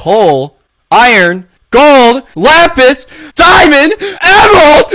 coal, iron, gold, lapis, diamond, emerald!